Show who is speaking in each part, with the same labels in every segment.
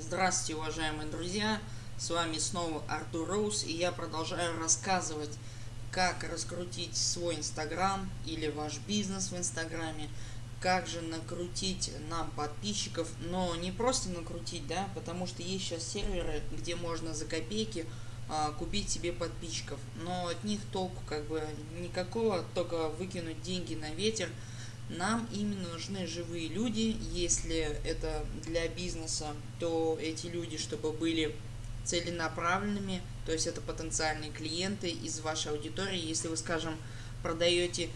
Speaker 1: Здравствуйте, уважаемые друзья! С вами снова Артур Роуз, и я продолжаю рассказывать, как раскрутить свой Инстаграм или ваш бизнес в Инстаграме, как же накрутить нам подписчиков, но не просто накрутить, да, потому что есть сейчас серверы, где можно за копейки а, купить себе подписчиков, но от них толку как бы никакого, только выкинуть деньги на ветер – нам именно нужны живые люди. Если это для бизнеса, то эти люди, чтобы были целенаправленными, то есть это потенциальные клиенты из вашей аудитории. Если вы, скажем, продаете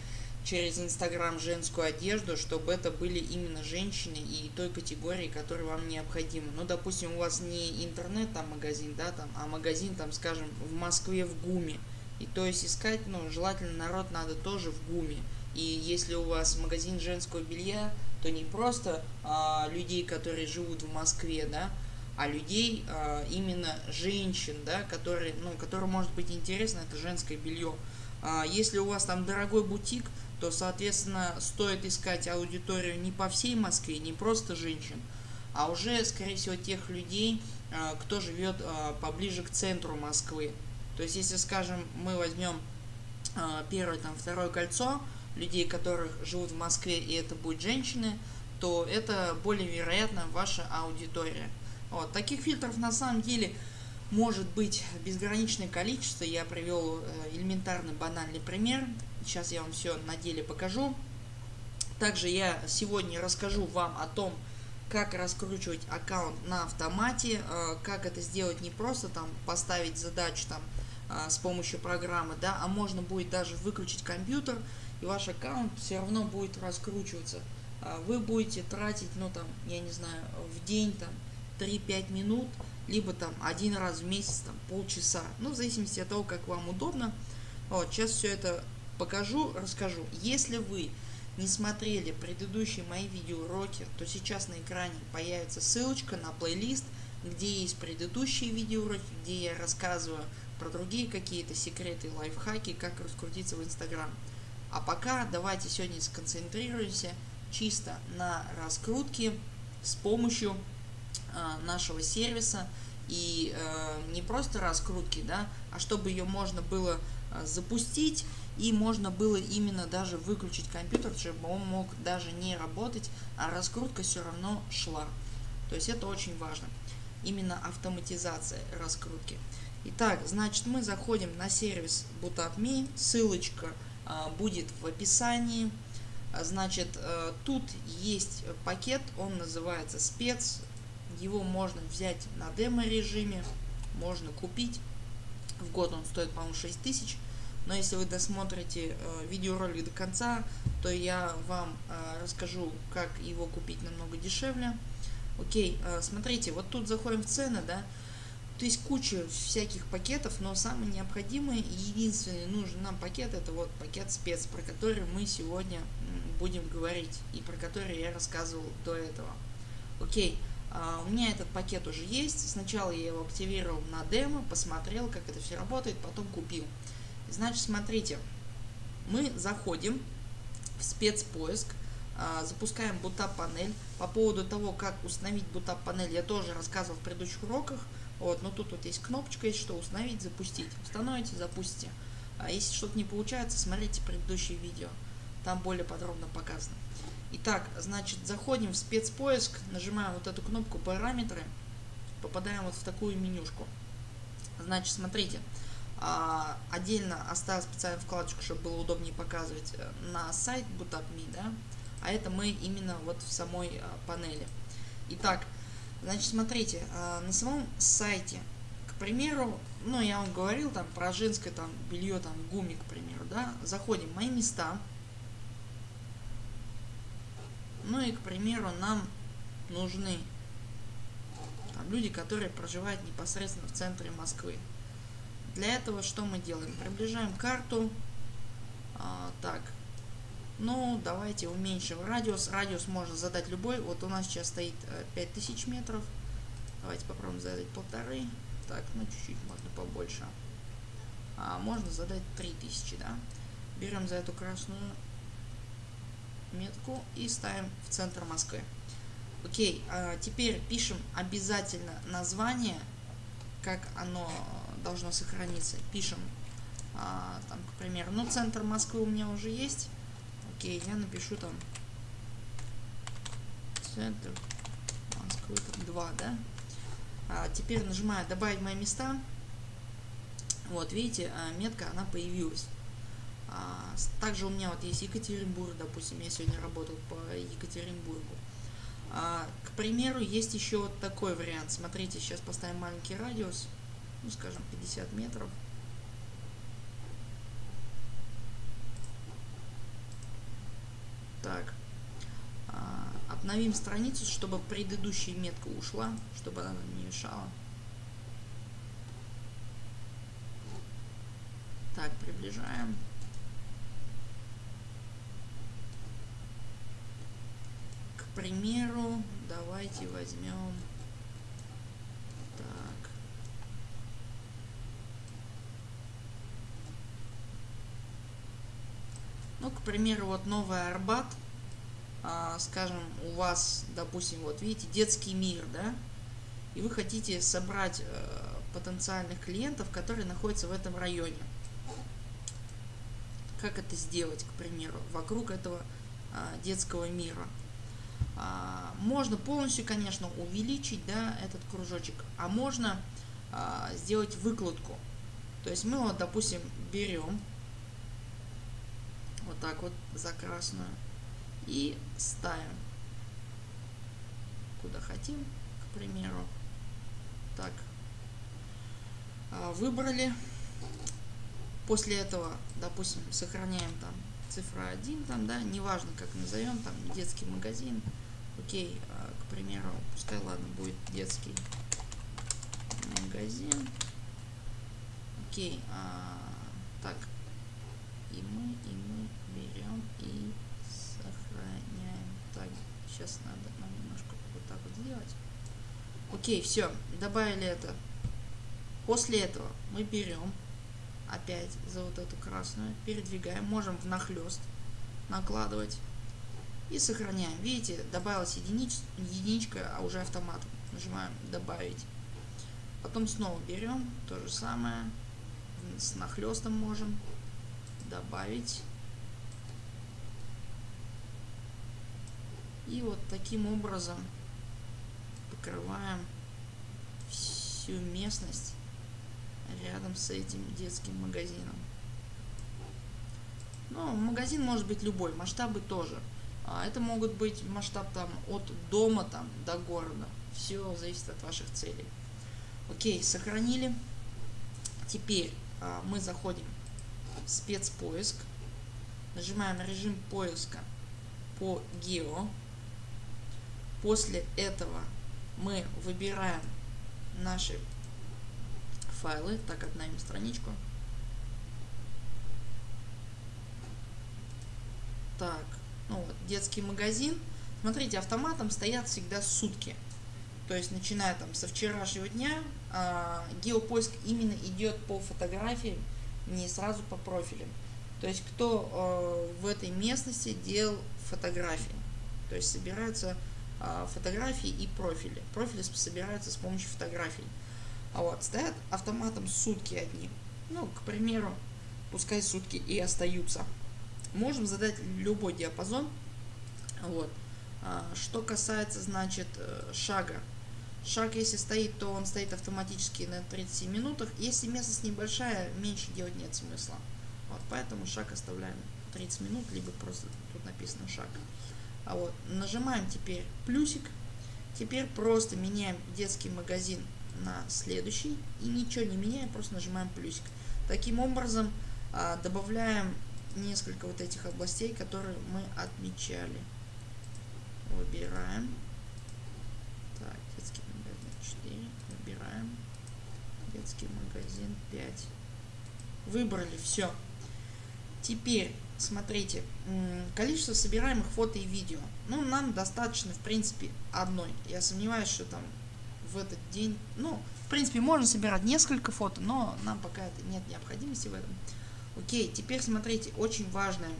Speaker 1: через Инстаграм женскую одежду, чтобы это были именно женщины и той категории, которая вам необходима. Ну, допустим, у вас не интернет там магазин, да, там, а магазин там, скажем, в Москве в ГУМе. И то есть искать, ну, желательно народ надо тоже в ГУМе. И если у вас магазин женского белья, то не просто а, людей, которые живут в Москве, да, а людей, а, именно женщин, да, которые, ну, которым может быть интересно это женское белье. А, если у вас там дорогой бутик, то, соответственно, стоит искать аудиторию не по всей Москве, не просто женщин, а уже, скорее всего, тех людей, а, кто живет а, поближе к центру Москвы. То есть, если, скажем, мы возьмем а, первое, там, второе кольцо, людей, которых живут в Москве, и это будут женщины, то это более вероятно ваша аудитория. Вот. Таких фильтров на самом деле может быть безграничное количество. Я привел э, элементарный банальный пример. Сейчас я вам все на деле покажу. Также я сегодня расскажу вам о том, как раскручивать аккаунт на автомате, э, как это сделать не просто там поставить задачу там э, с помощью программы, да, а можно будет даже выключить компьютер и ваш аккаунт все равно будет раскручиваться. А вы будете тратить, ну там, я не знаю, в день там 3-5 минут, либо там один раз в месяц, там полчаса, ну в зависимости от того, как вам удобно. Вот, сейчас все это покажу, расскажу. Если вы не смотрели предыдущие мои видеоуроки, то сейчас на экране появится ссылочка на плейлист, где есть предыдущие видеоуроки, где я рассказываю про другие какие-то секреты, лайфхаки, как раскрутиться в Инстаграм. А пока давайте сегодня сконцентрируемся чисто на раскрутке с помощью э, нашего сервиса и э, не просто раскрутки, да, а чтобы ее можно было э, запустить и можно было именно даже выключить компьютер, чтобы он мог даже не работать, а раскрутка все равно шла. То есть это очень важно. Именно автоматизация раскрутки. Итак, значит мы заходим на сервис BootUpMe, ссылочка будет в описании. А, значит, э, тут есть пакет, он называется спец. Его можно взять на демо режиме, можно купить. В год он стоит, по-моему, 6 тысяч. Но если вы досмотрите э, видеоролик до конца, то я вам э, расскажу, как его купить намного дешевле. Окей, смотрите, вот тут заходим в цены, да, то есть куча всяких пакетов, но самый необходимый и единственный нужный нам пакет это вот пакет спец, про который мы сегодня будем говорить и про который я рассказывал до этого. Окей, а, у меня этот пакет уже есть. Сначала я его активировал на демо, посмотрел, как это все работает, потом купил. Значит, смотрите, мы заходим в спецпоиск, а, запускаем бутап панель. По поводу того, как установить бутап панель, я тоже рассказывал в предыдущих уроках. Вот, но тут вот есть кнопочка, есть что установить, запустить. Установите, запустите. А если что-то не получается, смотрите предыдущее видео. Там более подробно показано. Итак, значит, заходим в спецпоиск, нажимаем вот эту кнопку параметры, попадаем вот в такую менюшку. Значит, смотрите, а, отдельно оставил специальную вкладочку, чтобы было удобнее показывать э, на сайт BootupMe, да, а это мы именно вот в самой а, панели. Итак, Значит, смотрите, а, на самом сайте, к примеру, ну, я вам говорил там про женское там белье, там гуми, к примеру, да, заходим в мои места. Ну и, к примеру, нам нужны там, люди, которые проживают непосредственно в центре Москвы. Для этого что мы делаем? Приближаем карту. А, так, ну, давайте уменьшим радиус. Радиус можно задать любой. Вот у нас сейчас стоит 5000 э, метров. Давайте попробуем задать полторы. Так, ну чуть-чуть можно побольше. А можно задать 3000, да? Берем за эту красную метку и ставим в центр Москвы. Окей, а теперь пишем обязательно название, как оно должно сохраниться. Пишем, а, там, к примеру, ну, центр Москвы у меня уже есть. Окей, я напишу там центр Москвы, там 2, да? А теперь нажимаю добавить мои места. Вот, видите, а, метка, она появилась. А, также у меня вот есть Екатеринбург, допустим, я сегодня работал по Екатеринбургу. А, к примеру, есть еще вот такой вариант. Смотрите, сейчас поставим маленький радиус, ну, скажем, 50 метров. Так. А, обновим страницу, чтобы предыдущая метка ушла, чтобы она не мешала. Так, приближаем. примеру, давайте возьмем так. Ну, к примеру, вот Новый Арбат, а, скажем, у вас, допустим, вот видите, детский мир, да, и вы хотите собрать э, потенциальных клиентов, которые находятся в этом районе. Как это сделать, к примеру, вокруг этого а, детского мира? А, можно полностью, конечно, увеличить да, этот кружочек, а можно а, сделать выкладку. То есть мы вот, допустим, берем вот так вот за красную и ставим куда хотим, к примеру. Так, а, выбрали. После этого, допустим, сохраняем там цифра 1, там, да, неважно как назовем, там детский магазин, Окей, а, к примеру, пускай, ладно, будет детский магазин. Окей, а, так, и мы, и мы берем и сохраняем. Так, сейчас надо нам немножко вот так вот сделать. Окей, все, добавили это. После этого мы берем опять за вот эту красную, передвигаем, можем внахлест накладывать и сохраняем. Видите, добавилась единич, единичка, а уже автомат. Нажимаем добавить. Потом снова берем то же самое. С нахлестом можем добавить. И вот таким образом покрываем всю местность рядом с этим детским магазином. Но магазин может быть любой, масштабы тоже. А это могут быть масштаб там от дома там до города. Все зависит от ваших целей. Окей, сохранили. Теперь а, мы заходим в спецпоиск. Нажимаем режим поиска по гео. После этого мы выбираем наши файлы. Так, обновим страничку. Так, ну, вот, детский магазин. Смотрите, автоматом стоят всегда сутки. То есть, начиная там со вчерашнего дня, э, геопоиск именно идет по фотографиям, не сразу по профилям. То есть, кто э, в этой местности делал фотографии. То есть, собираются фотографии и профили. Профили собираются с помощью фотографий. А вот, стоят автоматом сутки одни. Ну, к примеру, пускай сутки и остаются можем задать любой диапазон. Вот. А, что касается, значит, э, шага. Шаг, если стоит, то он стоит автоматически на 37 минутах. Если местность небольшая, меньше делать нет смысла. Вот, поэтому шаг оставляем 30 минут, либо просто тут написано шаг. А вот, нажимаем теперь плюсик. Теперь просто меняем детский магазин на следующий. И ничего не меняем, просто нажимаем плюсик. Таким образом, а, добавляем несколько вот этих областей, которые мы отмечали. Выбираем. Так, детский магазин 4. Выбираем. Детский магазин 5. Выбрали, все. Теперь, смотрите, количество собираемых фото и видео. Ну, нам достаточно, в принципе, одной. Я сомневаюсь, что там в этот день... Ну, в принципе, можно собирать несколько фото, но нам пока это нет необходимости в этом. Окей, теперь смотрите, очень важное.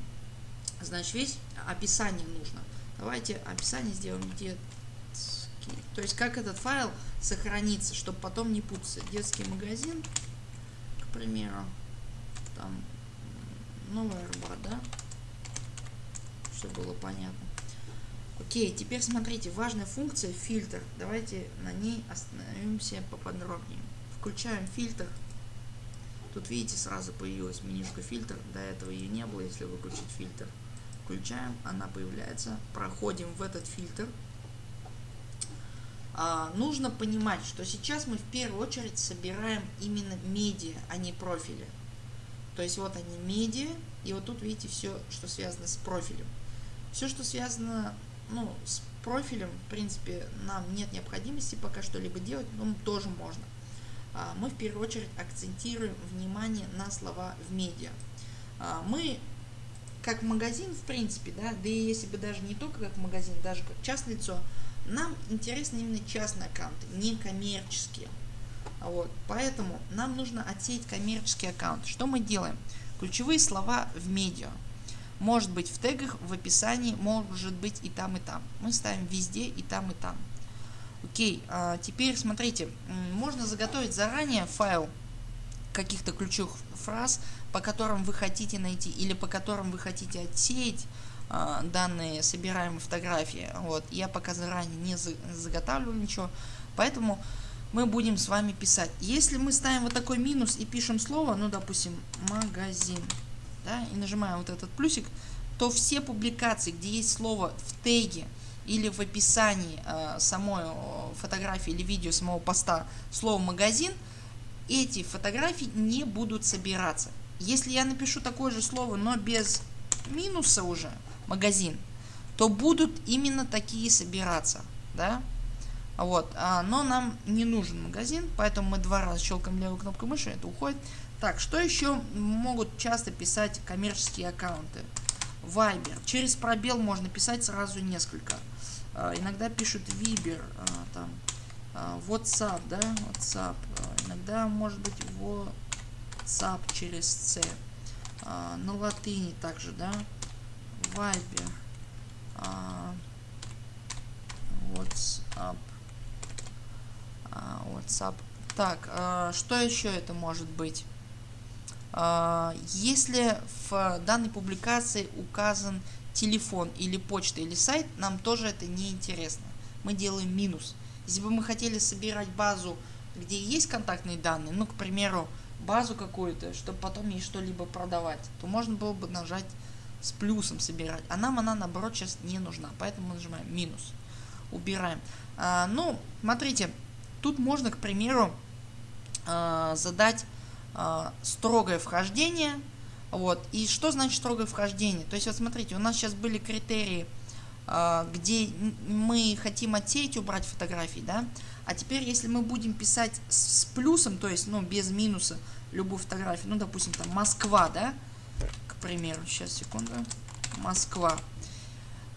Speaker 1: Значит, весь описание нужно. Давайте описание сделаем, Окей. То есть как этот файл сохранится, чтобы потом не путаться. Детский магазин, к примеру, там новая рыба, да? Чтобы было понятно. Окей, теперь смотрите, важная функция фильтр. Давайте на ней остановимся поподробнее. Включаем фильтр. Тут видите, сразу появилась менюшка фильтр. До этого ее не было, если выключить фильтр. Включаем, она появляется. Проходим в этот фильтр. А, нужно понимать, что сейчас мы в первую очередь собираем именно медиа, а не профили. То есть вот они медиа, и вот тут видите все, что связано с профилем. Все, что связано ну, с профилем, в принципе, нам нет необходимости пока что-либо делать, но тоже можно. А, мы в первую очередь акцентируем внимание на слова в медиа. А, мы как магазин, в принципе, да, да и если бы даже не только как магазин, даже как частное лицо, нам интересны именно частные аккаунты, не коммерческие. Вот, поэтому нам нужно отсеять коммерческий аккаунт. Что мы делаем? Ключевые слова в медиа. Может быть в тегах, в описании, может быть и там, и там. Мы ставим везде и там, и там. Окей, а теперь смотрите, можно заготовить заранее файл каких-то ключевых фраз, по которым вы хотите найти или по которым вы хотите отсеять э, данные собираемые фотографии. Вот. Я пока заранее не заготавливаю ничего, поэтому мы будем с вами писать. Если мы ставим вот такой минус и пишем слово, ну допустим магазин, да, и нажимаем вот этот плюсик, то все публикации, где есть слово в теге или в описании э, самой фотографии или видео самого поста слово магазин, эти фотографии не будут собираться. Если я напишу такое же слово, но без минуса уже, магазин, то будут именно такие собираться, да? Вот, а, но нам не нужен магазин, поэтому мы два раза щелкаем левой кнопкой мыши, это уходит. Так, что еще могут часто писать коммерческие аккаунты? Viber. Через пробел можно писать сразу несколько. А, иногда пишут Viber, а, там, а, WhatsApp, да, WhatsApp. А, иногда может быть WhatsApp через C. А, на латыни также, да, Viber. А, WhatsApp. WhatsApp. Так, а, что еще это может быть? А, если в данной публикации указан телефон или почта или сайт, нам тоже это не интересно. Мы делаем минус. Если бы мы хотели собирать базу, где есть контактные данные, ну, к примеру, базу какую-то, чтобы потом ей что-либо продавать, то можно было бы нажать с плюсом собирать. А нам она, наоборот, сейчас не нужна. Поэтому мы нажимаем минус. Убираем. А, ну, смотрите, тут можно, к примеру, а, задать а, строгое вхождение. Вот. И что значит строгое вхождение? То есть, вот смотрите, у нас сейчас были критерии, а, где мы хотим отсеять, убрать фотографии, да. А теперь, если мы будем писать с плюсом, то есть, ну, без минуса любую фотографию, ну, допустим, там Москва, да, к примеру, сейчас, секунду, Москва.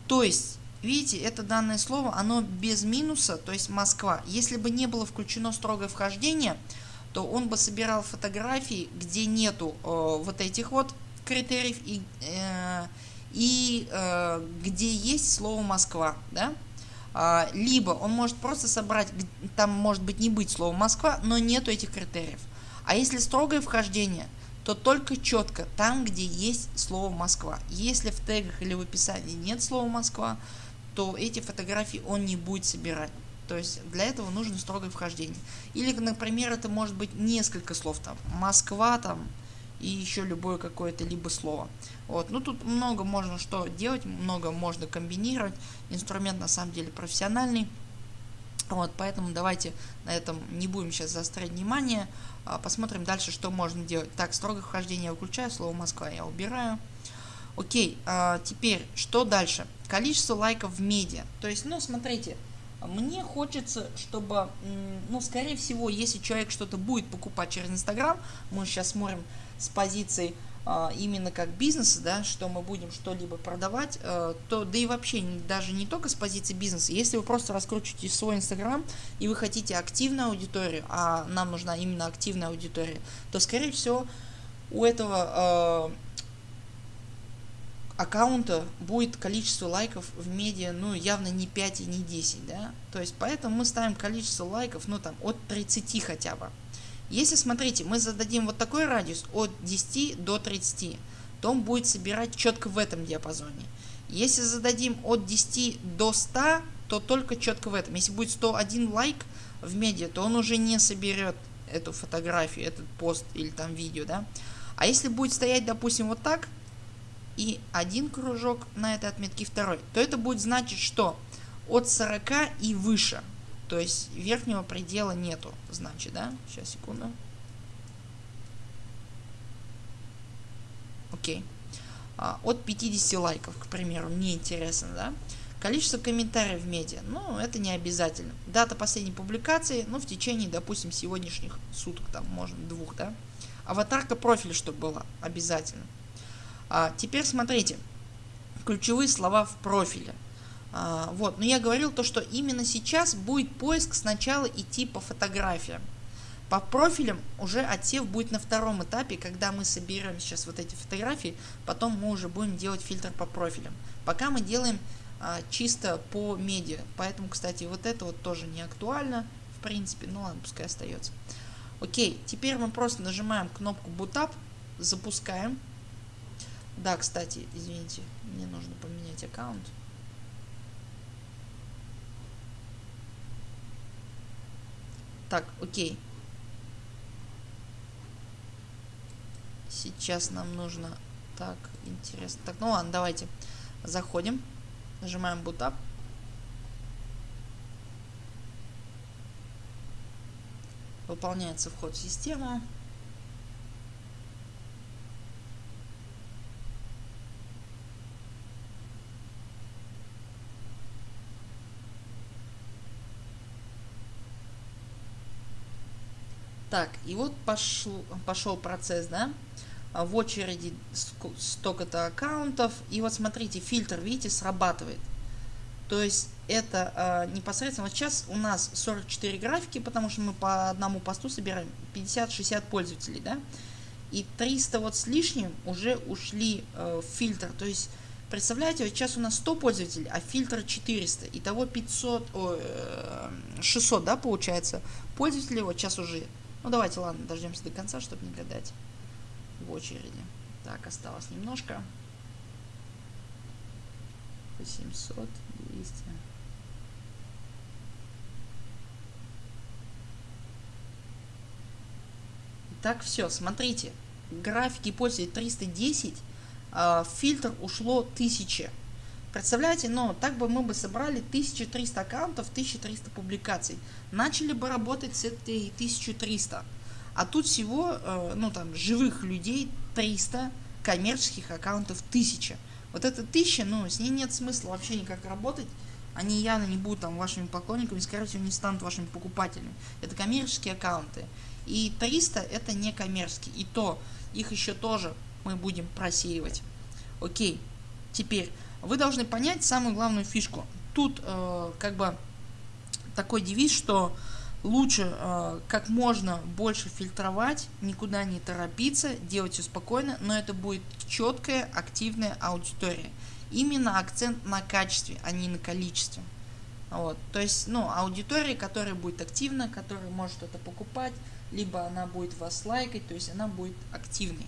Speaker 1: То есть, видите, это данное слово, оно без минуса, то есть Москва. Если бы не было включено строгое вхождение, то он бы собирал фотографии, где нету э, вот этих вот критериев и, э, и э, где есть слово Москва, да? А, либо он может просто собрать, там может быть не быть слово Москва, но нету этих критериев. А если строгое вхождение, то только четко там, где есть слово Москва. Если в тегах или в описании нет слова Москва, то эти фотографии он не будет собирать. То есть для этого нужно строгое вхождение. Или, например, это может быть несколько слов там. Москва там и еще любое какое-то либо слово. Вот. Ну тут много можно что делать, много можно комбинировать. Инструмент на самом деле профессиональный. Вот, поэтому давайте на этом не будем сейчас заострять внимание. А посмотрим дальше, что можно делать. Так, строгое вхождение я выключаю, слово Москва я убираю. Окей, а теперь, что дальше? Количество лайков в медиа. То есть, ну, смотрите, мне хочется, чтобы, ну, скорее всего, если человек что-то будет покупать через Инстаграм, мы сейчас смотрим с позиции а, именно как бизнеса, да, что мы будем что-либо продавать, а, то, да и вообще даже не только с позиции бизнеса, если вы просто раскручиваете свой Инстаграм и вы хотите активную аудиторию, а нам нужна именно активная аудитория, то, скорее всего, у этого а, аккаунта будет количество лайков в медиа, ну, явно не 5 и не 10, да. То есть, поэтому мы ставим количество лайков, ну, там, от 30 хотя бы. Если, смотрите, мы зададим вот такой радиус от 10 до 30, то он будет собирать четко в этом диапазоне. Если зададим от 10 до 100, то только четко в этом. Если будет 101 лайк в медиа, то он уже не соберет эту фотографию, этот пост или там видео, да. А если будет стоять, допустим, вот так, и один кружок на этой отметке, второй, то это будет значить, что от 40 и выше. То есть верхнего предела нету, значит, да? Сейчас, секунду. Окей. А, от 50 лайков, к примеру, мне интересно, да? Количество комментариев в медиа, ну, это не обязательно. Дата последней публикации, ну, в течение, допустим, сегодняшних суток, там, можно, двух, да? Аватарка профиля, чтобы была, обязательно. А, теперь смотрите, ключевые слова в профиле. А, вот, но я говорил то, что именно сейчас будет поиск сначала идти по фотографиям. По профилям уже отсев будет на втором этапе, когда мы соберем сейчас вот эти фотографии, потом мы уже будем делать фильтр по профилям. Пока мы делаем а, чисто по медиа, поэтому, кстати, вот это вот тоже не актуально, в принципе, ну ладно, пускай остается. Окей, теперь мы просто нажимаем кнопку Boot Up, запускаем. Да, кстати, извините, мне нужно поменять аккаунт. Так, окей. Сейчас нам нужно... Так, интересно. Так, ну ладно, давайте заходим. Нажимаем Boot Up. Выполняется вход в систему. Так, и вот пошел, пошел процесс, да, в очереди столько-то аккаунтов, и вот смотрите, фильтр, видите, срабатывает. То есть это э, непосредственно, вот сейчас у нас 44 графики, потому что мы по одному посту собираем 50-60 пользователей, да, и 300 вот с лишним уже ушли э, в фильтр, то есть Представляете, вот сейчас у нас 100 пользователей, а фильтр 400. Итого 500, о, 600, да, получается, пользователей вот сейчас уже ну давайте, ладно, дождемся до конца, чтобы не гадать в очереди. Так, осталось немножко. 800, 200. Так, все, смотрите. Графики пользователей 310, а в фильтр ушло 1000. Представляете, но так бы мы бы собрали 1300 аккаунтов, 1300 публикаций. Начали бы работать с этой 1300. А тут всего, э, ну там, живых людей 300, коммерческих аккаунтов 1000. Вот это 1000, ну, с ней нет смысла вообще никак работать. Они явно не будут там вашими поклонниками, скорее всего не станут вашими покупателями. Это коммерческие аккаунты. И 300 это не коммерческие. И то, их еще тоже мы будем просеивать. Окей, теперь вы должны понять самую главную фишку. Тут э, как бы такой девиз, что лучше э, как можно больше фильтровать, никуда не торопиться, делать все спокойно, но это будет четкая, активная аудитория. Именно акцент на качестве, а не на количестве. Вот, то есть, ну, аудитория, которая будет активна, которая может это покупать, либо она будет вас лайкать, то есть она будет активной.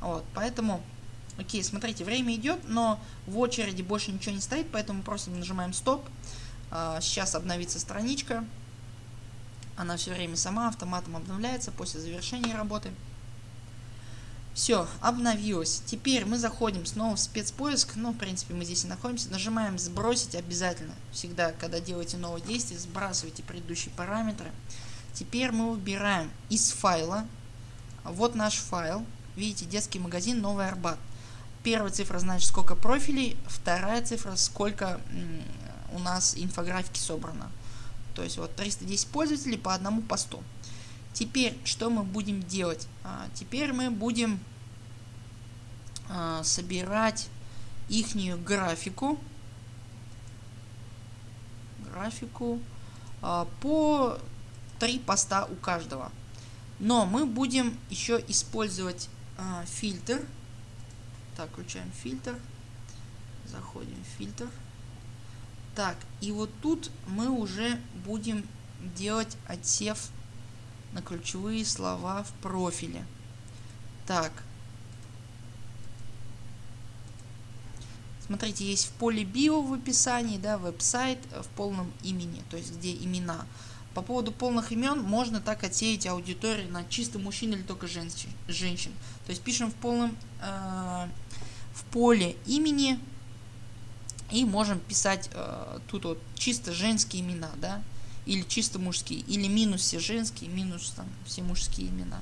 Speaker 1: Вот, поэтому Окей, смотрите, время идет, но в очереди больше ничего не стоит, поэтому просто нажимаем стоп. А, сейчас обновится страничка. Она все время сама автоматом обновляется после завершения работы. Все, обновилось. Теперь мы заходим снова в спецпоиск. Ну, в принципе, мы здесь и находимся. Нажимаем сбросить обязательно. Всегда, когда делаете новое действие, сбрасывайте предыдущие параметры. Теперь мы выбираем из файла. Вот наш файл. Видите, детский магазин Новый Арбат. Первая цифра значит сколько профилей, вторая цифра сколько у нас инфографики собрано. То есть вот 310 пользователей по одному посту. Теперь что мы будем делать? А, теперь мы будем а, собирать ихнюю графику. Графику а, по 3 поста у каждого. Но мы будем еще использовать а, фильтр так, включаем фильтр. заходим в фильтр. Так, и вот тут мы уже будем делать отсев на ключевые слова в профиле. Так. Смотрите, есть в поле био в описании, да, веб-сайт в полном имени, то есть где имена. По поводу полных имен можно так отсеять аудиторию на чисто мужчин или только женщин. женщин. То есть пишем в полном э, в поле имени и можем писать э, тут вот чисто женские имена, да, или чисто мужские, или минус все женские, минус там все мужские имена.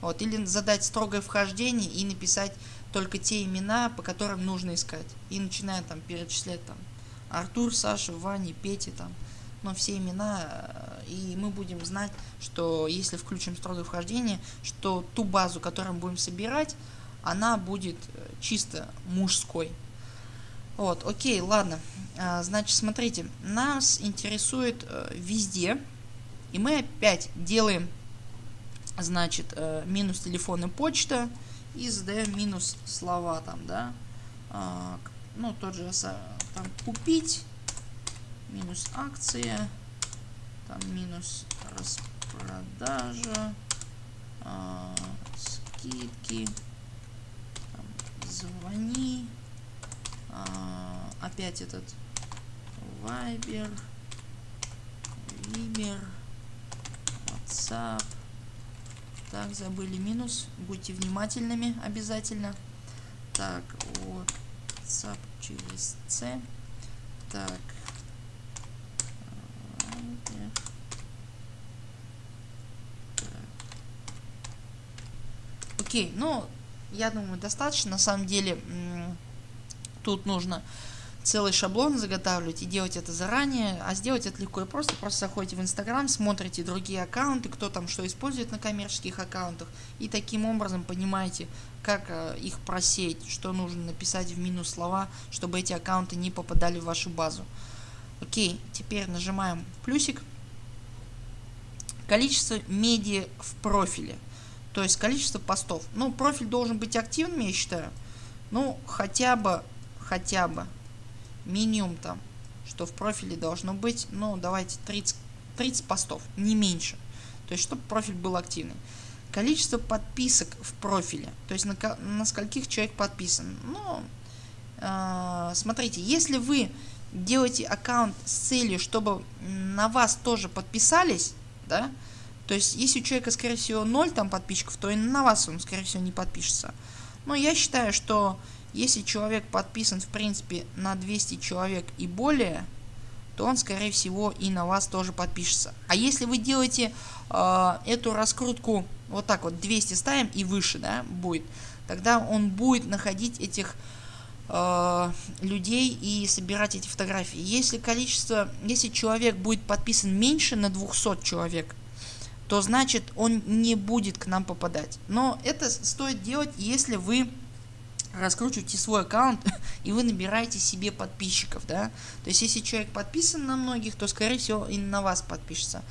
Speaker 1: Вот, или задать строгое вхождение и написать только те имена, по которым нужно искать. И начиная там перечислять там Артур, Саша, Ваня, Петя там, но все имена, э, и мы будем знать, что если включим строгое вхождение, что ту базу, которую мы будем собирать, она будет э, чисто мужской. Вот, окей, ладно. А, значит, смотрите, нас интересует э, везде, и мы опять делаем, значит, э, минус телефон и почта, и задаем минус слова там, да. А, ну, тот же, там, купить, минус акция, там, минус распродажа, а, скидки, звони, а, опять этот Viber, Viber, WhatsApp. Так, забыли минус. Будьте внимательными обязательно. Так, WhatsApp через C. Так. Окей, ну, я думаю, достаточно. На самом деле, Тут нужно целый шаблон заготавливать и делать это заранее, а сделать это легко и просто. Просто заходите в Инстаграм, смотрите другие аккаунты, кто там что использует на коммерческих аккаунтах, и таким образом понимаете, как э, их просеять, что нужно написать в минус слова, чтобы эти аккаунты не попадали в вашу базу. Окей, теперь нажимаем плюсик. Количество медиа в профиле, то есть количество постов. Ну, профиль должен быть активным, я считаю. Ну, хотя бы хотя бы минимум там, что в профиле должно быть, ну давайте 30, 30 постов, не меньше. То есть, чтобы профиль был активный. Количество подписок в профиле, то есть на, на скольких человек подписан. Ну, э, смотрите, если вы делаете аккаунт с целью, чтобы на вас тоже подписались, да, то есть если у человека, скорее всего, 0 там подписчиков, то и на вас он, скорее всего, не подпишется. Но я считаю, что если человек подписан в принципе на 200 человек и более, то он скорее всего и на вас тоже подпишется. А если вы делаете э, эту раскрутку вот так вот 200 ставим и выше да, будет, тогда он будет находить этих э, людей и собирать эти фотографии. Если количество, если человек будет подписан меньше на 200 человек, то значит он не будет к нам попадать. Но это стоит делать, если вы раскручиваете свой аккаунт и вы набираете себе подписчиков, да. То есть если человек подписан на многих, то скорее всего и на вас подпишется.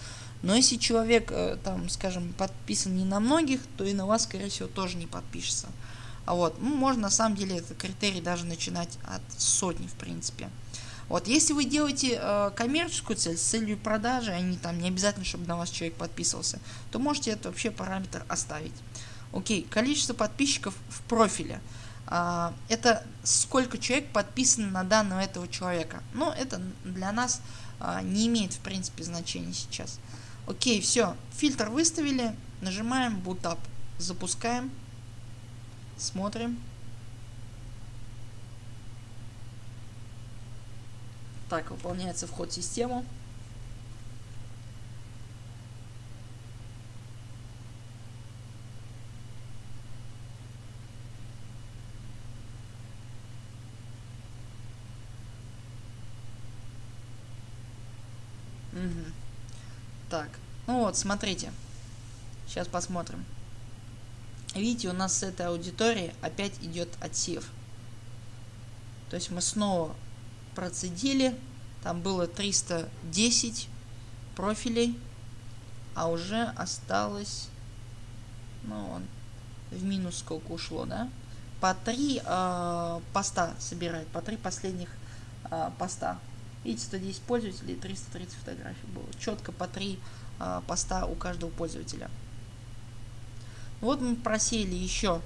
Speaker 1: Но если человек, э, там, скажем, подписан не на многих, то и на вас, скорее всего, тоже не подпишется. А вот, ну, можно на самом деле этот критерий даже начинать от сотни, в принципе. Вот, если вы делаете э, коммерческую цель с целью продажи, не там не обязательно, чтобы на вас человек подписывался, то можете этот вообще параметр оставить. Окей, количество подписчиков в профиле. А, это сколько человек подписано на данного этого человека. Но это для нас а, не имеет в принципе значения сейчас. Окей, все, фильтр выставили, нажимаем Boot Up, запускаем, смотрим. Так, выполняется вход в систему. Угу. Так, ну вот, смотрите. Сейчас посмотрим. Видите, у нас с этой аудитории опять идет отсев. То есть мы снова процедили. Там было 310 профилей. А уже осталось... Ну, он в минус сколько ушло, да? по три э, поста собирает, по три последних э, поста. Видите, 110 пользователей, 330 фотографий было. Четко по три э, поста у каждого пользователя. Вот мы просеяли еще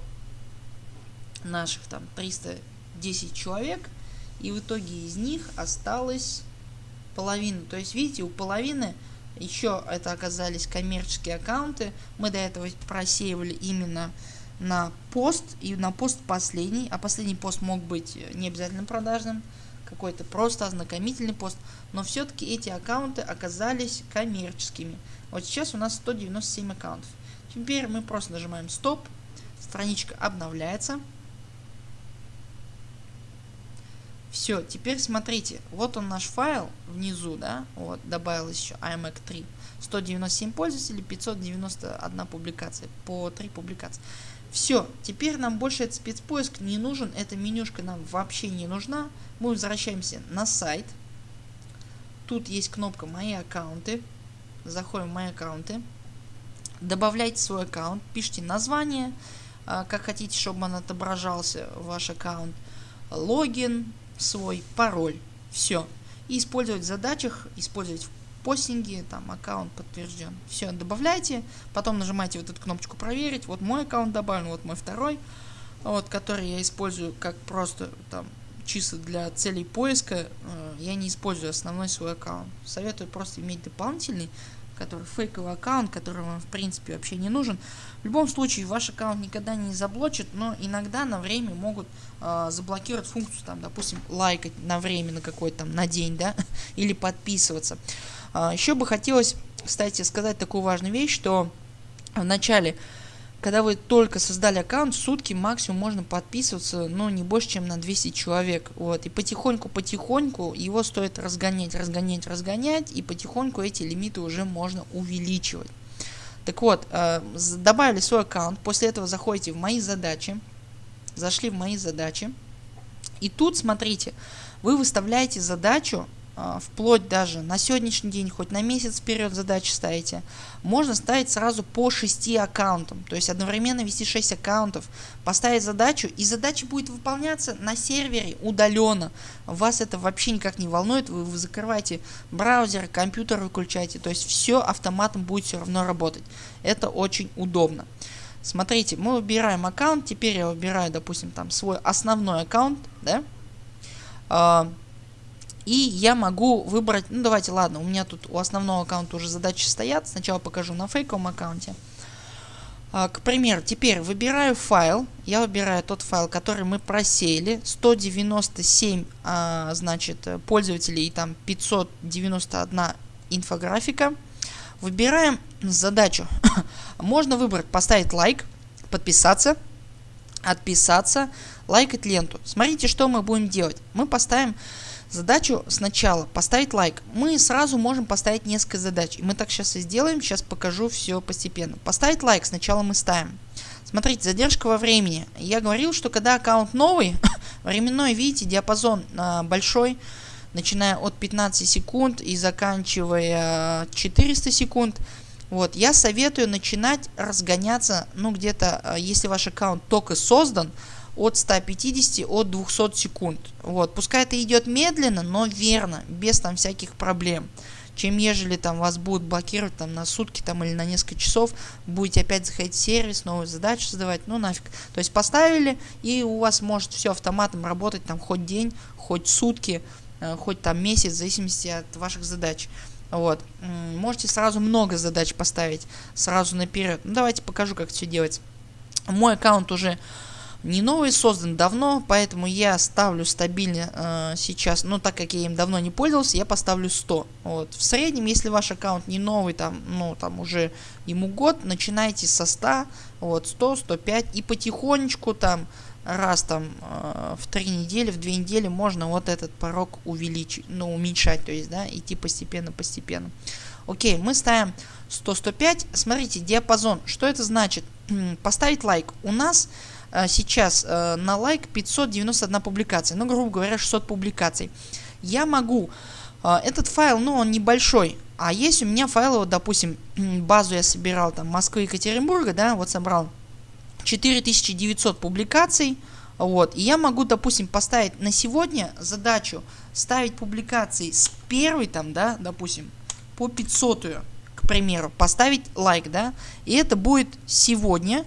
Speaker 1: наших там 310 человек. И в итоге из них осталось половина. То есть, видите, у половины еще это оказались коммерческие аккаунты. Мы до этого просеивали именно на пост и на пост последний. А последний пост мог быть не обязательно продажным, какой-то просто ознакомительный пост. Но все-таки эти аккаунты оказались коммерческими. Вот сейчас у нас 197 аккаунтов. Теперь мы просто нажимаем стоп. Страничка обновляется. Все, теперь смотрите, вот он наш файл внизу, да, вот, добавилось еще iMac 3. 197 пользователей, 591 публикация, по 3 публикации. Все, теперь нам больше этот спецпоиск не нужен, эта менюшка нам вообще не нужна. Мы возвращаемся на сайт. Тут есть кнопка «Мои аккаунты». Заходим в «Мои аккаунты». Добавляйте свой аккаунт, пишите название, а, как хотите, чтобы он отображался, ваш аккаунт, логин, свой пароль. Все. И использовать в задачах, использовать в постинге, там аккаунт подтвержден. Все, добавляйте, потом нажимаете вот эту кнопочку проверить. Вот мой аккаунт добавлен, вот мой второй, вот, который я использую как просто там чисто для целей поиска. Э, я не использую основной свой аккаунт. Советую просто иметь дополнительный который фейковый аккаунт, который вам в принципе вообще не нужен. В любом случае ваш аккаунт никогда не заблочит, но иногда на время могут э, заблокировать функцию, там, допустим, лайкать на время на какой-то там, на день, да, или подписываться. Э, еще бы хотелось, кстати, сказать такую важную вещь, что в начале когда вы только создали аккаунт, сутки максимум можно подписываться, ну, не больше, чем на 200 человек. Вот, и потихоньку-потихоньку его стоит разгонять, разгонять, разгонять, и потихоньку эти лимиты уже можно увеличивать. Так вот, э, добавили свой аккаунт, после этого заходите в мои задачи, зашли в мои задачи, и тут, смотрите, вы выставляете задачу вплоть даже на сегодняшний день, хоть на месяц вперед задачи ставите, можно ставить сразу по 6 аккаунтам. То есть одновременно вести 6 аккаунтов, поставить задачу, и задача будет выполняться на сервере удаленно. Вас это вообще никак не волнует, вы, вы закрываете браузер, компьютер выключаете, то есть все автоматом будет все равно работать. Это очень удобно. Смотрите, мы выбираем аккаунт, теперь я выбираю, допустим, там свой основной аккаунт, да, а, и я могу выбрать, ну давайте, ладно, у меня тут у основного аккаунта уже задачи стоят. Сначала покажу на фейковом аккаунте. А, к примеру, теперь выбираю файл. Я выбираю тот файл, который мы просеяли. 197, а, значит, пользователей и там 591 инфографика. Выбираем задачу. Можно выбрать поставить лайк, подписаться, отписаться, лайкать ленту. Смотрите, что мы будем делать. Мы поставим Задачу сначала поставить лайк. Мы сразу можем поставить несколько задач. И мы так сейчас и сделаем. Сейчас покажу все постепенно. Поставить лайк сначала мы ставим. Смотрите, задержка во времени. Я говорил, что когда аккаунт новый, временной, видите, диапазон а, большой, начиная от 15 секунд и заканчивая 400 секунд. Вот, я советую начинать разгоняться, ну где-то, а, если ваш аккаунт только создан, от 150 от 200 секунд. Вот, пускай это идет медленно, но верно, без там всяких проблем. Чем ежели там вас будут блокировать там на сутки там или на несколько часов, будете опять заходить в сервис, новую задачу создавать, ну нафиг. То есть поставили и у вас может все автоматом работать там хоть день, хоть сутки, э, хоть там месяц, в зависимости от ваших задач. Вот. Можете сразу много задач поставить сразу наперед. Ну давайте покажу как все делать. Мой аккаунт уже не новый создан давно, поэтому я ставлю стабильно э, сейчас, ну так как я им давно не пользовался, я поставлю 100. Вот. В среднем, если ваш аккаунт не новый, там, ну там уже ему год, начинайте со 100, вот 100, 105 и потихонечку там раз там э, в 3 недели, в 2 недели можно вот этот порог увеличить, ну уменьшать, то есть, да, идти постепенно-постепенно. Окей, мы ставим 100-105, смотрите, диапазон, что это значит? Поставить лайк. У нас сейчас э, на лайк 591 публикация, ну грубо говоря 600 публикаций. Я могу, э, этот файл, ну он небольшой, а есть у меня файлы, вот допустим, базу я собирал там Москвы и Екатеринбурга, да, вот собрал 4900 публикаций, Вот. И я могу, допустим, поставить на сегодня задачу ставить публикации с первой там, да, допустим, по 500, к примеру, поставить лайк, да, и это будет сегодня,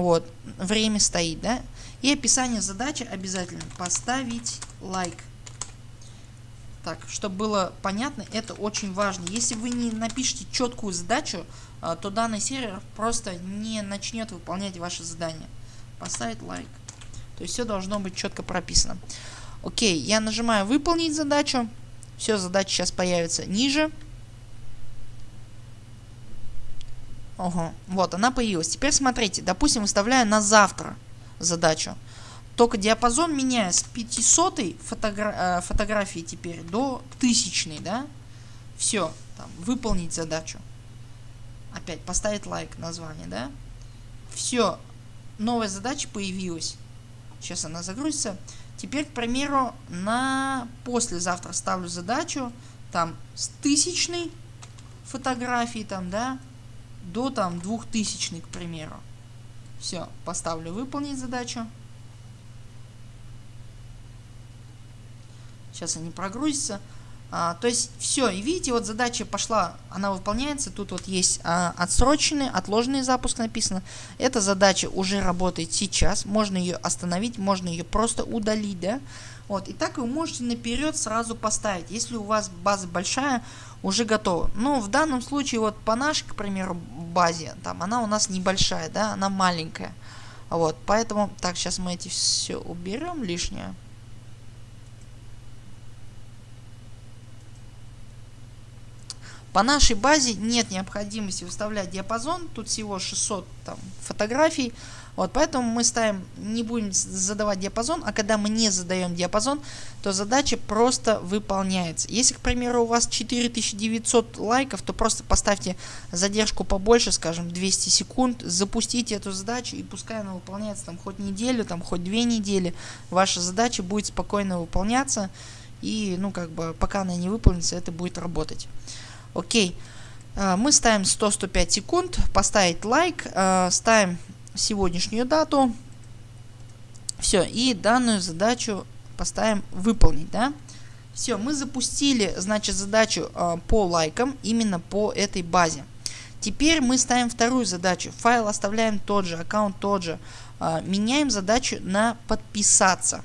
Speaker 1: вот, время стоит, да, и описание задачи обязательно поставить лайк. Так, чтобы было понятно, это очень важно. Если вы не напишите четкую задачу, а, то данный сервер просто не начнет выполнять ваше задание. Поставить лайк. То есть все должно быть четко прописано. Окей, я нажимаю выполнить задачу. Все, задача сейчас появится ниже. Ого, вот она появилась. Теперь смотрите, допустим, выставляю на завтра задачу. Только диапазон меняю с 500 фотогра э, фотографии теперь до 1000, да? Все, там, выполнить задачу. Опять поставить лайк название, да? Все, новая задача появилась. Сейчас она загрузится. Теперь, к примеру, на послезавтра ставлю задачу там с тысячной фотографии там, да, до там двухтысячной, к примеру. Все, поставлю выполнить задачу. Сейчас они прогрузятся. А, то есть все, и видите, вот задача пошла, она выполняется. Тут вот есть а, отсроченный, отложенный запуск написано. Эта задача уже работает сейчас. Можно ее остановить, можно ее просто удалить, да. Вот, и так вы можете наперед сразу поставить, если у вас база большая, уже готова. Но в данном случае, вот по нашей, к примеру, базе, там она у нас небольшая, да, она маленькая. Вот, поэтому, так, сейчас мы эти все уберем лишнее. По нашей базе нет необходимости выставлять диапазон, тут всего 600 там, фотографий, вот, поэтому мы ставим, не будем задавать диапазон, а когда мы не задаем диапазон, то задача просто выполняется. Если, к примеру, у вас 4900 лайков, то просто поставьте задержку побольше, скажем, 200 секунд, запустите эту задачу и пускай она выполняется там хоть неделю, там хоть две недели, ваша задача будет спокойно выполняться и, ну, как бы, пока она не выполнится, это будет работать. Окей. А, мы ставим 100-105 секунд, поставить лайк, а, ставим сегодняшнюю дату. Все, и данную задачу поставим выполнить, да. Все, мы запустили, значит, задачу э, по лайкам именно по этой базе. Теперь мы ставим вторую задачу. Файл оставляем тот же, аккаунт тот же. Э, меняем задачу на подписаться.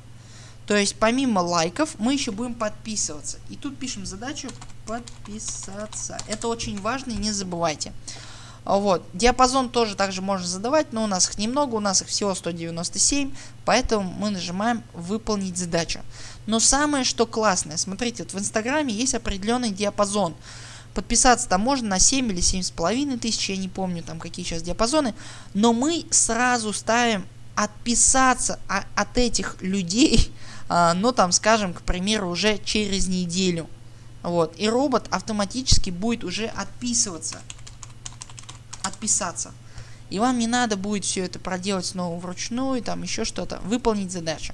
Speaker 1: То есть помимо лайков мы еще будем подписываться. И тут пишем задачу подписаться. Это очень важно, не забывайте. Вот. Диапазон тоже также можно задавать, но у нас их немного, у нас их всего 197, поэтому мы нажимаем выполнить задачу. Но самое что классное, смотрите, вот в инстаграме есть определенный диапазон. Подписаться там можно на 7 или 7,5 тысяч, я не помню там какие сейчас диапазоны, но мы сразу ставим отписаться от этих людей, а, ну там скажем, к примеру, уже через неделю. Вот. И робот автоматически будет уже отписываться отписаться. И вам не надо будет все это проделать снова вручную, там еще что-то, выполнить задачу.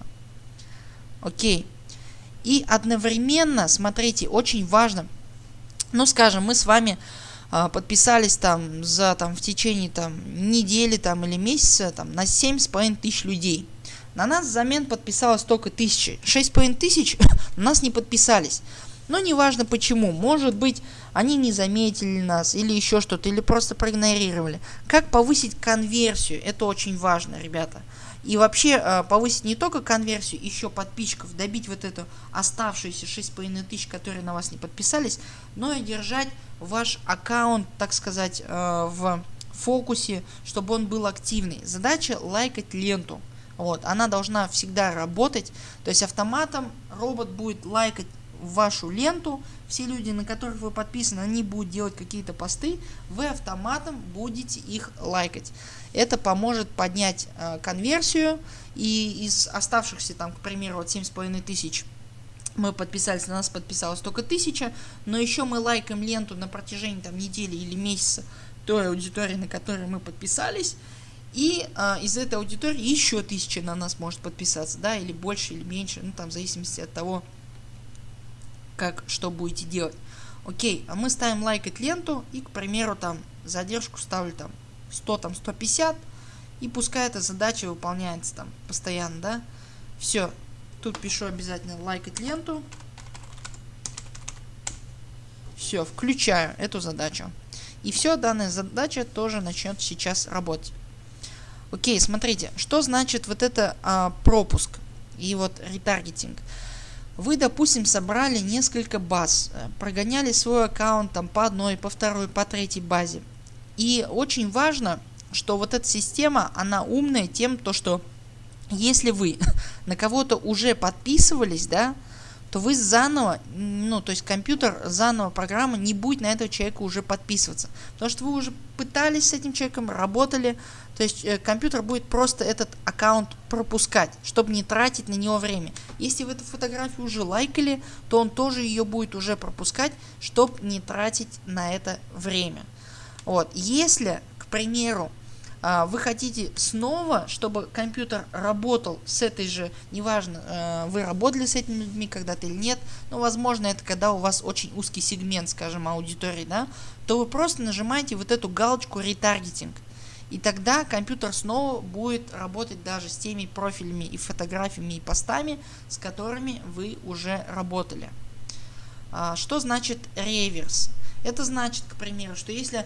Speaker 1: Окей. И одновременно, смотрите, очень важно, ну скажем, мы с вами э, подписались там за там в течение там недели там или месяца там на 7,5 тысяч людей. На нас взамен подписалось только тысячи. 6,5 тысяч на нас не подписались. Но неважно почему. Может быть они не заметили нас или еще что-то, или просто проигнорировали. Как повысить конверсию? Это очень важно, ребята. И вообще э, повысить не только конверсию, еще подписчиков, добить вот эту оставшуюся 6,5 тысяч, которые на вас не подписались, но и держать ваш аккаунт, так сказать, э, в фокусе, чтобы он был активный. Задача лайкать ленту. Вот, она должна всегда работать, то есть автоматом робот будет лайкать вашу ленту, все люди, на которых вы подписаны, они будут делать какие-то посты, вы автоматом будете их лайкать. Это поможет поднять э, конверсию. И из оставшихся там, к примеру, вот 7,5 тысяч мы подписались, на нас подписалось только тысяча, но еще мы лайкаем ленту на протяжении там недели или месяца той аудитории, на которой мы подписались, и э, из этой аудитории еще тысяча на нас может подписаться, да, или больше, или меньше, ну там в зависимости от того, как что будете делать. Окей, а мы ставим лайкать ленту и, к примеру, там задержку ставлю там 100, там 150. И пускай эта задача выполняется там постоянно, да. Все. Тут пишу обязательно лайкать ленту. Все, включаю эту задачу. И все, данная задача тоже начнет сейчас работать. Окей, смотрите, что значит вот это а, пропуск и вот ретаргетинг. Вы, допустим, собрали несколько баз, э, прогоняли свой аккаунт там по одной, по второй, по третьей базе. И очень важно, что вот эта система, она умная тем, то что если вы на кого-то уже подписывались, да, то вы заново, ну, то есть компьютер, заново программа не будет на этого человека уже подписываться. Потому что вы уже пытались с этим человеком, работали, то есть э, компьютер будет просто этот аккаунт пропускать, чтобы не тратить на него время. Если вы эту фотографию уже лайкали, то он тоже ее будет уже пропускать, чтобы не тратить на это время. Вот. Если, к примеру, а, вы хотите снова, чтобы компьютер работал с этой же, неважно, э, вы работали с этими людьми когда-то или нет, но возможно это когда у вас очень узкий сегмент, скажем, аудитории, да, то вы просто нажимаете вот эту галочку ретаргетинг. И тогда компьютер снова будет работать даже с теми профилями и фотографиями и постами, с которыми вы уже работали. А, что значит реверс? Это значит, к примеру, что если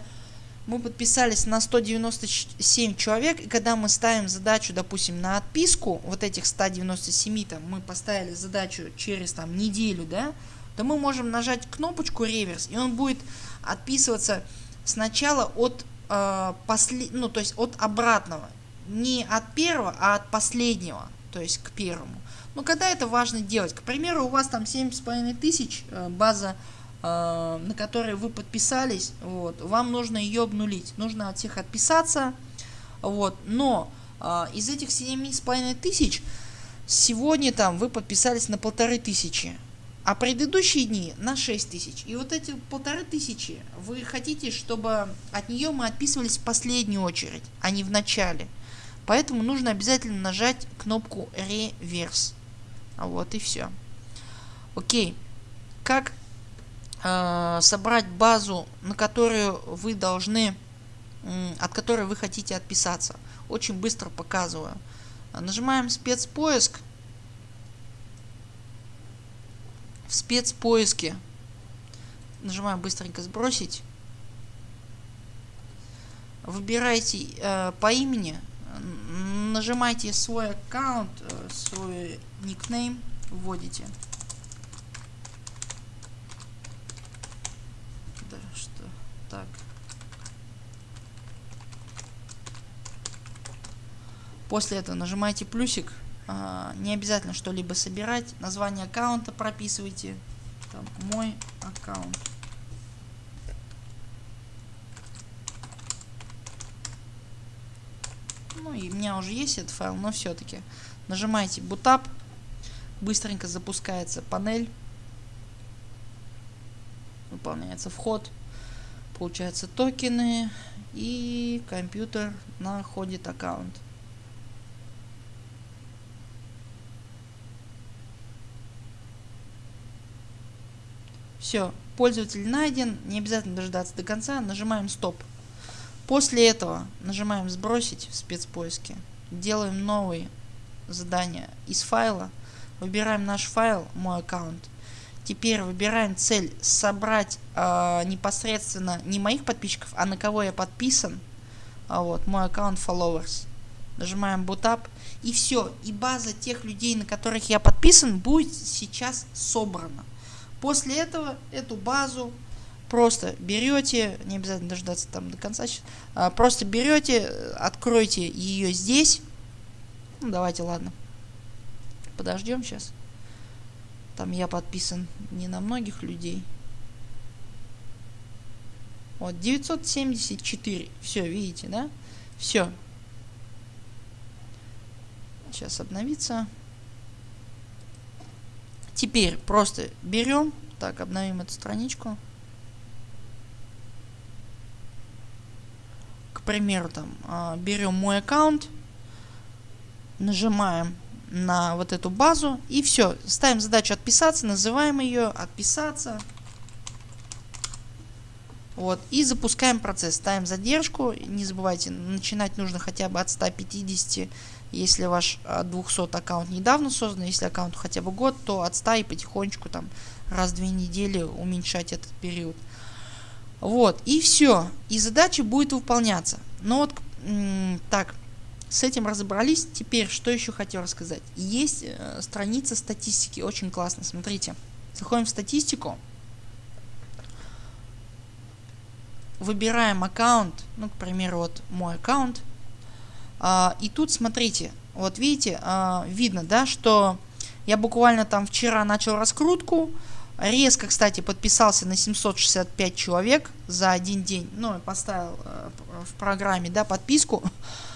Speaker 1: мы подписались на 197 человек, и когда мы ставим задачу, допустим, на отписку, вот этих 197, там, мы поставили задачу через там неделю, да, то мы можем нажать кнопочку реверс, и он будет отписываться сначала от э, после, ну, то есть от обратного, не от первого, а от последнего, то есть к первому. Но когда это важно делать? К примеру, у вас там 7,5 тысяч э, база Э, на которые вы подписались, вот, вам нужно ее обнулить. Нужно от всех отписаться. Вот, но э, из этих 7,5 тысяч сегодня там вы подписались на полторы тысячи. А предыдущие дни на 6 тысяч. И вот эти полторы тысячи вы хотите, чтобы от нее мы отписывались в последнюю очередь, а не в начале. Поэтому нужно обязательно нажать кнопку реверс. Вот и все. Окей. Как э, собрать базу, на которую вы должны, э, от которой вы хотите отписаться. Очень быстро показываю. Нажимаем спецпоиск. В спецпоиске нажимаем быстренько сбросить. Выбирайте э, по имени, нажимайте свой аккаунт, э, свой никнейм, вводите. Так. После этого нажимаете плюсик. А, не обязательно что-либо собирать. Название аккаунта прописывайте. Там, мой аккаунт. Ну и у меня уже есть этот файл, но все-таки. Нажимаете Bootap. Быстренько запускается панель. Выполняется вход получается токены и компьютер находит аккаунт. Все, пользователь найден, не обязательно дождаться до конца, нажимаем стоп. После этого нажимаем сбросить в спецпоиске, делаем новые задания из файла, выбираем наш файл, мой аккаунт, Теперь выбираем цель собрать э, непосредственно не моих подписчиков, а на кого я подписан. А вот, мой аккаунт followers. Нажимаем boot И все. И база тех людей, на которых я подписан, будет сейчас собрана. После этого эту базу просто берете, не обязательно дождаться там до конца, а, просто берете, откройте ее здесь. Ну, давайте, ладно. Подождем сейчас. Там я подписан не на многих людей. Вот, 974. Все, видите, да? Все. Сейчас обновится. Теперь просто берем. Так, обновим эту страничку. К примеру, там, а, берем мой аккаунт. Нажимаем на вот эту базу и все. Ставим задачу отписаться, называем ее отписаться. Вот, и запускаем процесс, ставим задержку, не забывайте, начинать нужно хотя бы от 150, если ваш 200 а, аккаунт недавно создан, если аккаунт хотя бы год, то от 100 и потихонечку там раз в две недели уменьшать этот период. Вот, и все, и задача будет выполняться. Но вот, так, с этим разобрались, теперь что еще хотел рассказать. Есть э, страница статистики, очень классно, смотрите. Заходим в статистику, выбираем аккаунт, ну, к примеру, вот мой аккаунт. А, и тут смотрите, вот видите, а, видно, да, что я буквально там вчера начал раскрутку. Резко, кстати, подписался на 765 человек за один день. Ну, поставил а, в программе, да, подписку.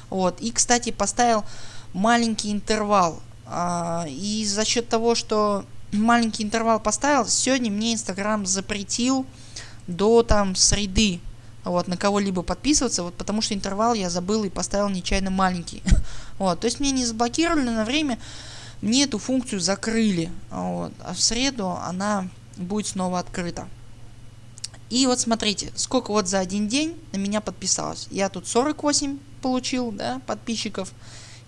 Speaker 1: Вот. И, кстати, поставил маленький интервал. А, и за счет того, что маленький интервал поставил, сегодня мне Инстаграм запретил до там среды вот, на кого-либо подписываться, вот, потому что интервал я забыл и поставил нечаянно маленький. вот, то есть мне не заблокировали на время, мне эту функцию закрыли, вот, а в среду она будет снова открыта. И вот смотрите, сколько вот за один день на меня подписалось. Я тут 48 получил, да, подписчиков.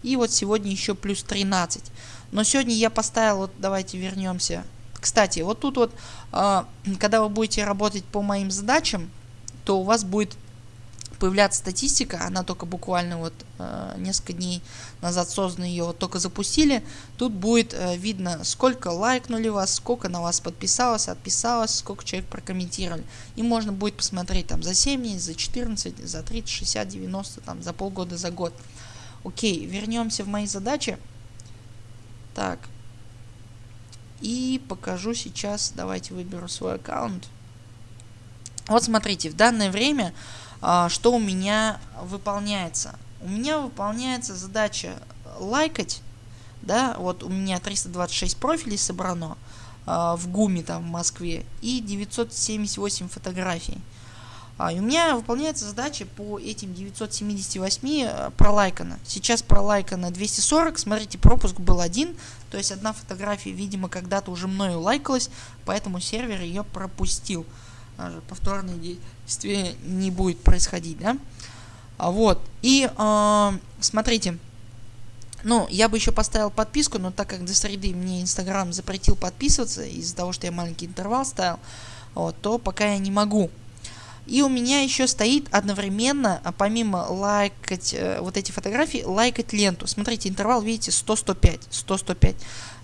Speaker 1: И вот сегодня еще плюс 13. Но сегодня я поставил, вот давайте вернемся. Кстати, вот тут вот, э, когда вы будете работать по моим задачам, то у вас будет появляться статистика, она только буквально вот э, несколько дней назад создана, ее вот только запустили. Тут будет э, видно, сколько лайкнули вас, сколько на вас подписалось, отписалось, сколько человек прокомментировали. И можно будет посмотреть там за 7 дней, за 14, за 30, 60, 90, там за полгода, за год. Окей, вернемся в мои задачи. Так. И покажу сейчас, давайте выберу свой аккаунт. Вот смотрите, в данное время а, что у меня выполняется? У меня выполняется задача лайкать, да, вот у меня 326 профилей собрано а, в ГУМе там в Москве и 978 фотографий. А, и у меня выполняется задача по этим 978 а, пролайкано. Сейчас пролайкано 240, смотрите, пропуск был один, то есть одна фотография, видимо, когда-то уже мною лайкалась, поэтому сервер ее пропустил повторные действия не будет происходить, да. А вот, и э, смотрите, ну, я бы еще поставил подписку, но так как до среды мне Инстаграм запретил подписываться из-за того, что я маленький интервал ставил, вот, то пока я не могу. И у меня еще стоит одновременно, а помимо лайкать э, вот эти фотографии, лайкать ленту. Смотрите, интервал, видите, 100-105, 100-105.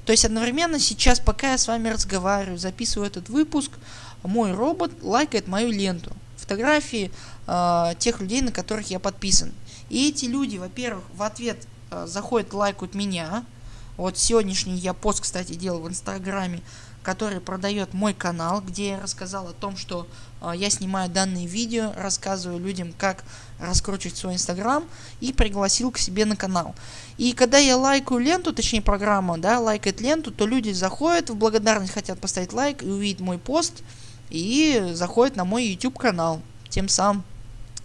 Speaker 1: То есть одновременно сейчас, пока я с вами разговариваю, записываю этот выпуск, мой робот лайкает мою ленту. Фотографии э, тех людей, на которых я подписан. И эти люди, во-первых, в ответ э, заходят, лайкают меня. Вот сегодняшний я пост, кстати, делал в Инстаграме, который продает мой канал, где я рассказал о том, что э, я снимаю данные видео, рассказываю людям, как раскручивать свой Инстаграм и пригласил к себе на канал. И когда я лайкаю ленту, точнее программа, да, лайкает ленту, то люди заходят в благодарность, хотят поставить лайк и увидеть мой пост, и заходят на мой YouTube канал. Тем самым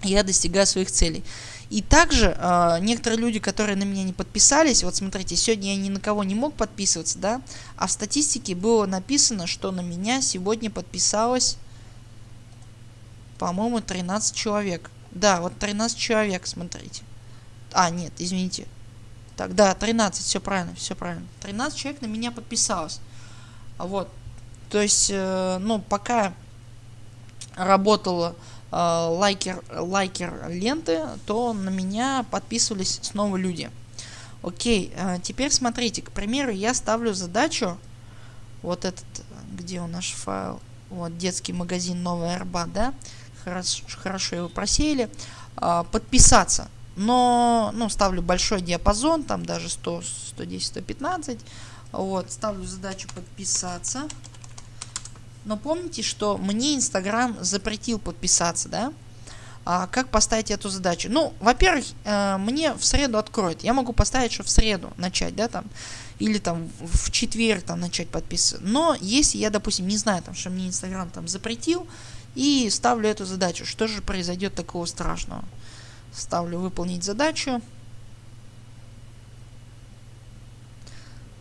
Speaker 1: я достигаю своих целей. И также э, некоторые люди, которые на меня не подписались, вот смотрите, сегодня я ни на кого не мог подписываться, да, а в статистике было написано, что на меня сегодня подписалось, по-моему, 13 человек. Да, вот 13 человек, смотрите. А, нет, извините. Так, да, 13, все правильно, все правильно. 13 человек на меня подписалось. Вот, то есть, э, ну, пока работала э, лайкер, лайкер ленты, то на меня подписывались снова люди. Окей, э, теперь смотрите, к примеру, я ставлю задачу, вот этот, где у наш файл, вот детский магазин Новая Арбат, да, хорошо, хорошо его просеяли, подписаться. Но, ну, ставлю большой диапазон, там даже 100, 110, 115, вот, ставлю задачу подписаться. Но помните, что мне Инстаграм запретил подписаться, да? А как поставить эту задачу? Ну, во-первых, э, мне в среду откроет. Я могу поставить, что в среду начать, да, там, или там в четверг там начать подписываться. Но если я, допустим, не знаю, там, что мне Инстаграм там запретил, и ставлю эту задачу, что же произойдет такого страшного? Ставлю выполнить задачу.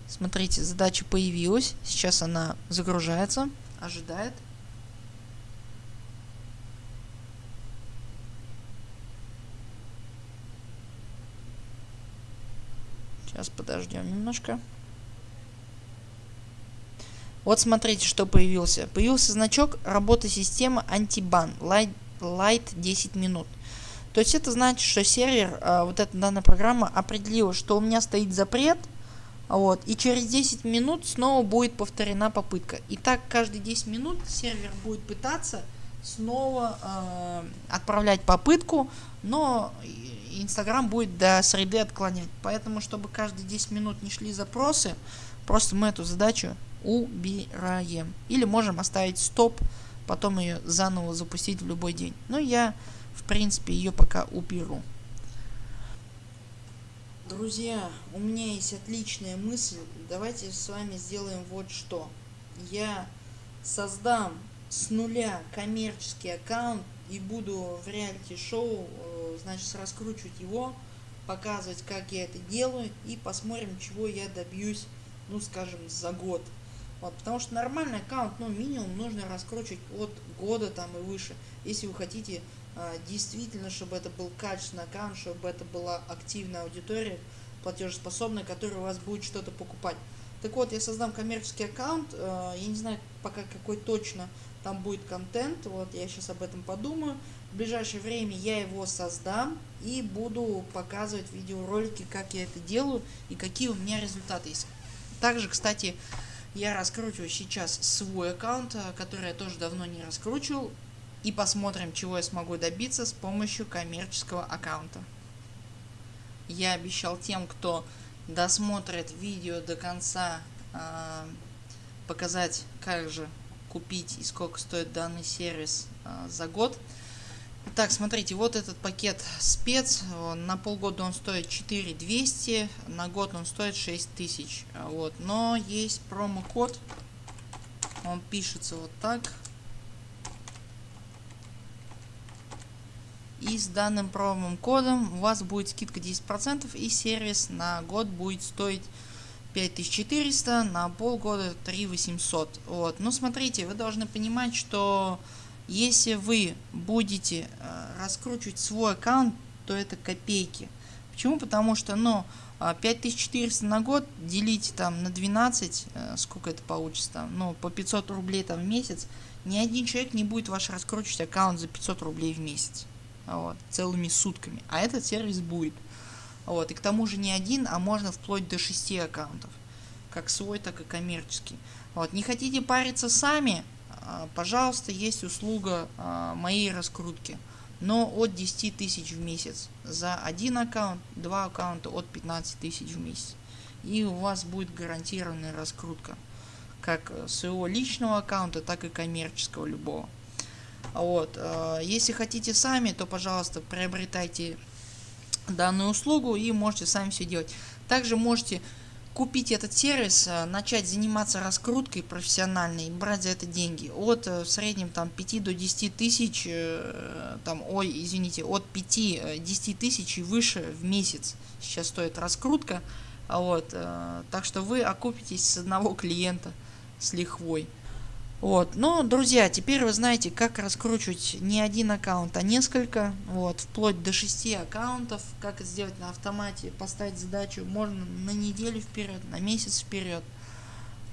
Speaker 1: Смотрите, задача появилась. Сейчас она загружается ожидает Сейчас подождем немножко. Вот смотрите, что появился. Появился значок работы системы антибан light, light 10 минут. То есть это значит, что сервер, а, вот эта данная программа определила, что у меня стоит запрет – вот, и через 10 минут снова будет повторена попытка. И так каждые 10 минут сервер будет пытаться снова э, отправлять попытку, но Инстаграм будет до среды отклонять. Поэтому, чтобы каждые 10 минут не шли запросы, просто мы эту задачу убираем. Или можем оставить стоп, потом ее заново запустить в любой день. Но я, в принципе, ее пока уберу. Друзья, у меня есть отличная мысль. Давайте с вами сделаем вот что. Я создам с нуля коммерческий аккаунт и буду в реалити-шоу, э, значит, раскручивать его, показывать, как я это делаю и посмотрим, чего я добьюсь, ну, скажем, за год. Вот, потому что нормальный аккаунт, ну, минимум нужно раскручивать от года там и выше. Если вы хотите действительно, чтобы это был качественный аккаунт, чтобы это была активная аудитория, платежеспособная, которая у вас будет что-то покупать. Так вот, я создам коммерческий аккаунт, э, я не знаю пока какой точно там будет контент, вот я сейчас об этом подумаю. В ближайшее время я его создам и буду показывать видеоролики, как я это делаю и какие у меня результаты есть. Также, кстати, я раскручиваю сейчас свой аккаунт, э, который я тоже давно не раскручивал. И посмотрим, чего я смогу добиться с помощью коммерческого аккаунта. Я обещал тем, кто досмотрит видео до конца, э, показать, как же купить и сколько стоит данный сервис э, за год. Так, смотрите, вот этот пакет спец, на полгода он стоит 4200, на год он стоит 6000. Вот, но есть промокод, он пишется вот так. И с данным промокодом у вас будет скидка 10% и сервис на год будет стоить 5400, на полгода 3800. Вот. Но смотрите, вы должны понимать, что если вы будете э, раскручивать свой аккаунт, то это копейки. Почему? Потому что, ну, 5400 на год делите там на 12, э, сколько это получится там, ну, по 500 рублей там в месяц, ни один человек не будет ваш раскручивать аккаунт за 500 рублей в месяц. Вот, целыми сутками. А этот сервис будет. Вот, и к тому же не один, а можно вплоть до 6 аккаунтов. Как свой, так и коммерческий. Вот, не хотите париться сами, а, пожалуйста, есть услуга а, моей раскрутки. Но от 10 тысяч в месяц. За один аккаунт, два аккаунта от 15 тысяч в месяц. И у вас будет гарантированная раскрутка. Как своего личного аккаунта, так и коммерческого любого. Вот. Э, если хотите сами, то, пожалуйста, приобретайте данную услугу и можете сами все делать. Также можете купить этот сервис, э, начать заниматься раскруткой профессиональной, брать за это деньги. От э, в среднем там 5 до 10 тысяч, там, ой, извините, от 5-10 тысяч и выше в месяц сейчас стоит раскрутка. Вот, так что вы окупитесь с одного клиента с лихвой. Вот. Но, друзья, теперь вы знаете, как раскручивать не один аккаунт, а несколько, вот, вплоть до 6 аккаунтов, как это сделать на автомате, поставить задачу можно на неделю вперед, на месяц вперед.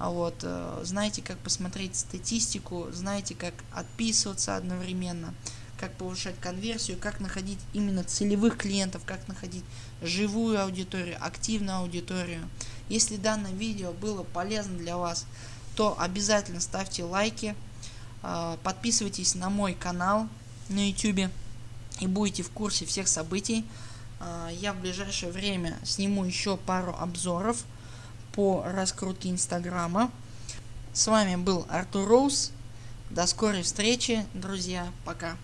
Speaker 1: А вот, э, знаете, как посмотреть статистику, знаете, как отписываться одновременно, как повышать конверсию, как находить именно целевых клиентов, как находить живую аудиторию, активную аудиторию. Если данное видео было полезно для вас, то обязательно ставьте лайки, а, подписывайтесь на мой канал на YouTube и будете в курсе всех событий. А, я в ближайшее время сниму еще пару обзоров по раскрутке Инстаграма. С вами был Артур Роуз. До скорой встречи, друзья. Пока.